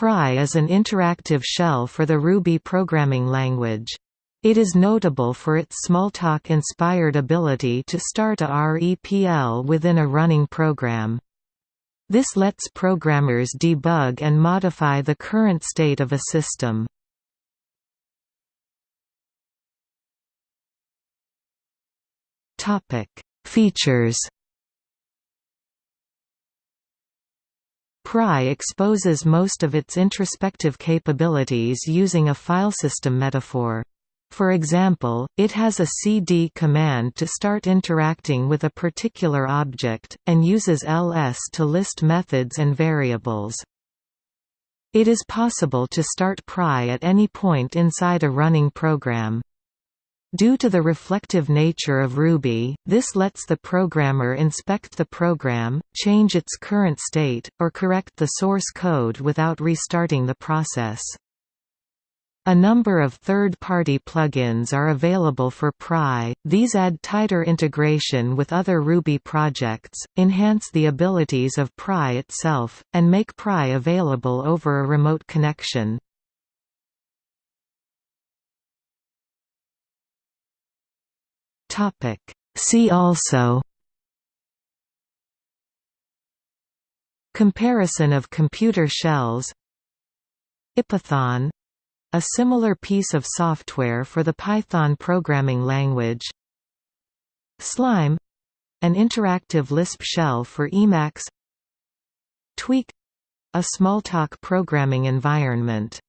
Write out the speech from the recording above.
Pry is an interactive shell for the Ruby programming language. It is notable for its Smalltalk-inspired ability to start a REPL within a running program. This lets programmers debug and modify the current state of a system. Features Pry exposes most of its introspective capabilities using a filesystem metaphor. For example, it has a cd command to start interacting with a particular object, and uses ls to list methods and variables. It is possible to start Pry at any point inside a running program. Due to the reflective nature of Ruby, this lets the programmer inspect the program, change its current state, or correct the source code without restarting the process. A number of third-party plugins are available for Pry, these add tighter integration with other Ruby projects, enhance the abilities of Pry itself, and make Pry available over a remote connection. See also Comparison of computer shells IPython a similar piece of software for the Python programming language Slime an interactive Lisp shell for Emacs Tweak a Smalltalk programming environment